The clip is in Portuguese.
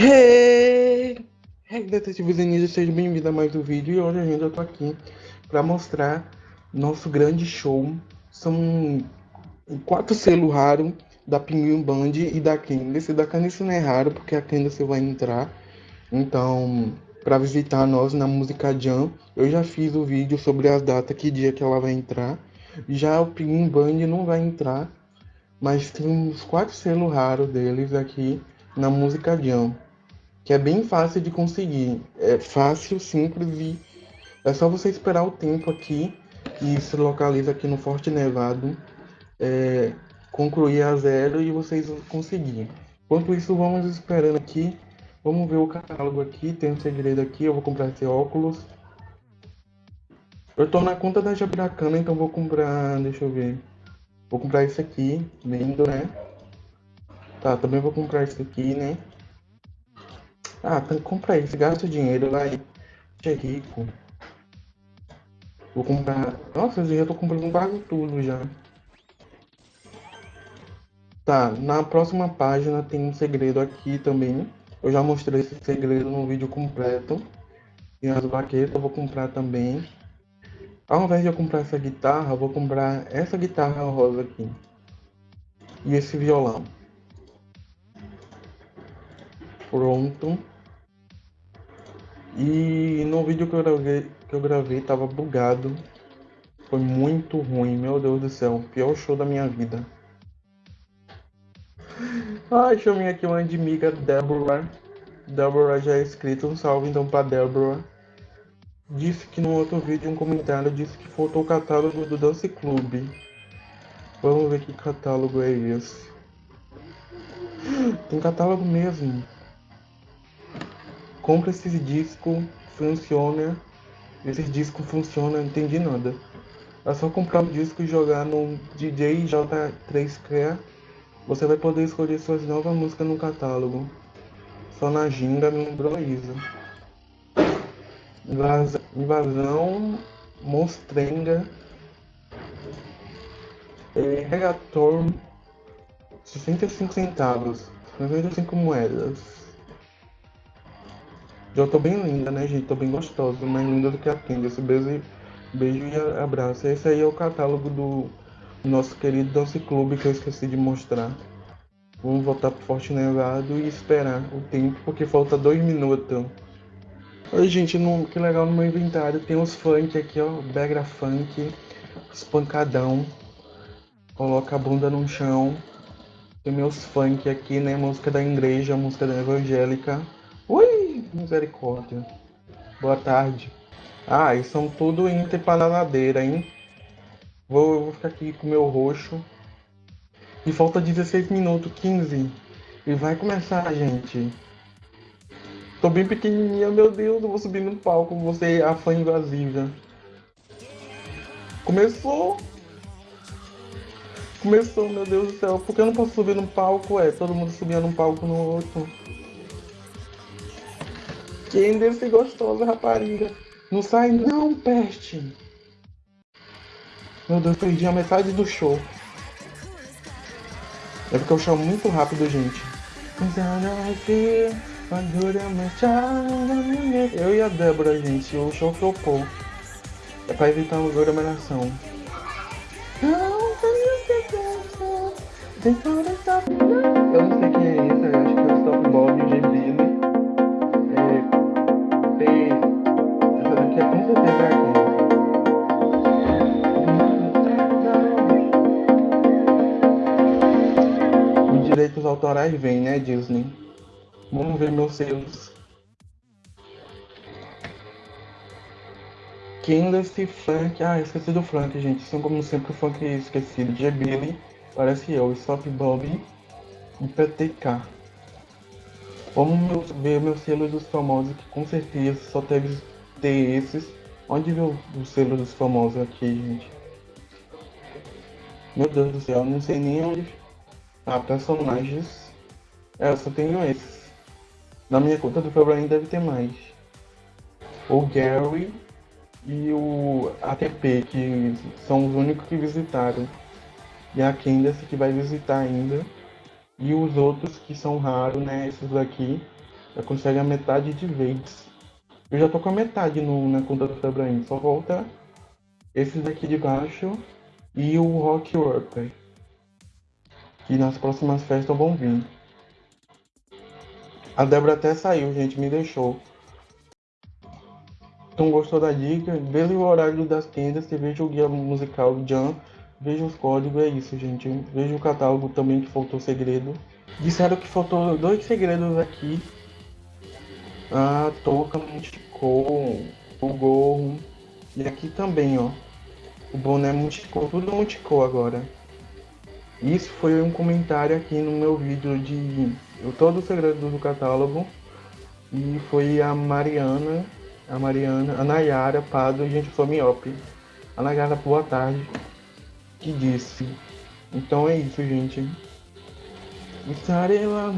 Hey! Hey, detetives ninjas, seja bem-vindo a mais um vídeo e hoje ainda eu tô aqui para mostrar nosso grande show. São quatro selos raros da Pinguim Band e da Candice. Da Candice não é raro porque a Candice vai entrar. Então, para visitar nós na música Jam, eu já fiz o vídeo sobre as datas, que dia que ela vai entrar. Já o Pinguim Band não vai entrar, mas tem uns quatro selos raros deles aqui na música Jam que é bem fácil de conseguir. É fácil, simples e é só você esperar o tempo aqui que se localiza aqui no Forte Nevado é, concluir a zero e vocês vão conseguir. Enquanto isso, vamos esperando aqui. Vamos ver o catálogo aqui. Tem um segredo aqui. Eu vou comprar esse óculos. Eu tô na conta da Jabiracana, então vou comprar. Deixa eu ver. Vou comprar esse aqui. Lindo, né? Tá, também vou comprar esse aqui, né? Ah, compra isso, gasta dinheiro, vai. Você é rico. Vou comprar. Nossa, eu já tô comprando quase tudo já. Tá, na próxima página tem um segredo aqui também. Eu já mostrei esse segredo no vídeo completo. E as baquetas eu vou comprar também. Ao invés de eu comprar essa guitarra, eu vou comprar essa guitarra rosa aqui. E esse violão. Pronto. E no vídeo que eu gravei, que eu gravei tava bugado. Foi muito ruim, meu Deus do céu. Pior show da minha vida. Ai, chamei aqui uma amiga Deborah. Deborah já é inscrita, um salve então pra Deborah. Disse que no outro vídeo, um comentário, disse que faltou o catálogo do Dance Club. Vamos ver que catálogo é esse. Tem catálogo mesmo compra esses discos, funciona. Esses discos funcionam, não entendi nada. É só comprar o disco e jogar no DJ J3K. Você vai poder escolher suas novas músicas no catálogo. Só na ginga me lembrou isso. Invasão, Monstrenga, é, Regator, 65 centavos, 95 moedas. Já tô bem linda, né, gente? Tô bem gostosa, mais linda do que a Candice. Beijo, beijo e abraço. Esse aí é o catálogo do nosso querido Doce Clube que eu esqueci de mostrar. Vamos voltar pro Forte Nevado e esperar o tempo, porque falta dois minutos. Oi, gente, no, que legal no meu inventário. Tem os funk aqui, ó. Begra funk, espancadão. Coloca a bunda no chão. Tem meus funk aqui, né? Música da igreja, música da evangélica. Ui! Misericórdia. Boa tarde. Ah, e são tudo Inter bananadeira, hein? Vou, vou ficar aqui com o meu roxo. E falta 16 minutos, 15. E vai começar, gente. Tô bem pequenininha, meu Deus, eu vou subir no palco. Você, a fã invasiva. Começou! Começou, meu Deus do céu. Por que eu não posso subir no palco? É, todo mundo subia num palco no outro. Quem desse gostosa rapariga? Não sai não, peste. Meu Deus, perdi a metade do show. É porque eu chamo muito rápido, gente. Eu e a Débora, gente, o show flopou. É pra evitar uma aglomeração. Eu não sei autorais vem, né, Disney? Vamos ver meus selos. Candace, Frank. Ah, esqueci do Frank, gente. São como sempre o Frank esquecido. G. Billy, parece eu. Stop Bob e PTK. Vamos ver meus selos dos famosos, que com certeza só deve ter esses. Onde viu o selo dos famosos aqui, gente? Meu Deus do céu, não sei nem onde ah, personagens. É, eu só tenho esses. Na minha conta do Febrain deve ter mais. O Gary e o ATP, que são os únicos que visitaram. E a Candace que vai visitar ainda. E os outros que são raros, né? Esses daqui. Já consegue a metade de vez. Eu já tô com a metade no, na conta do Febraim. Só volta esses aqui de baixo e o Rock Worker. Que nas próximas festas vão vir. A Débora até saiu, gente, me deixou. Então gostou da dica? Veja o horário das tendas, você veja o guia musical Jam, veja os códigos, é isso, gente. Veja o catálogo também que faltou segredo. Disseram que faltou dois segredos aqui. A touca multicou, o gorro. E aqui também, ó. O boné multicou, tudo multicou agora. Isso foi um comentário aqui no meu vídeo de todo o segredo do catálogo. E foi a Mariana a Mariana, a Nayara Pado, gente, eu sou miope. A Nayara, boa tarde, que disse. Então é isso, gente. Estarei lá,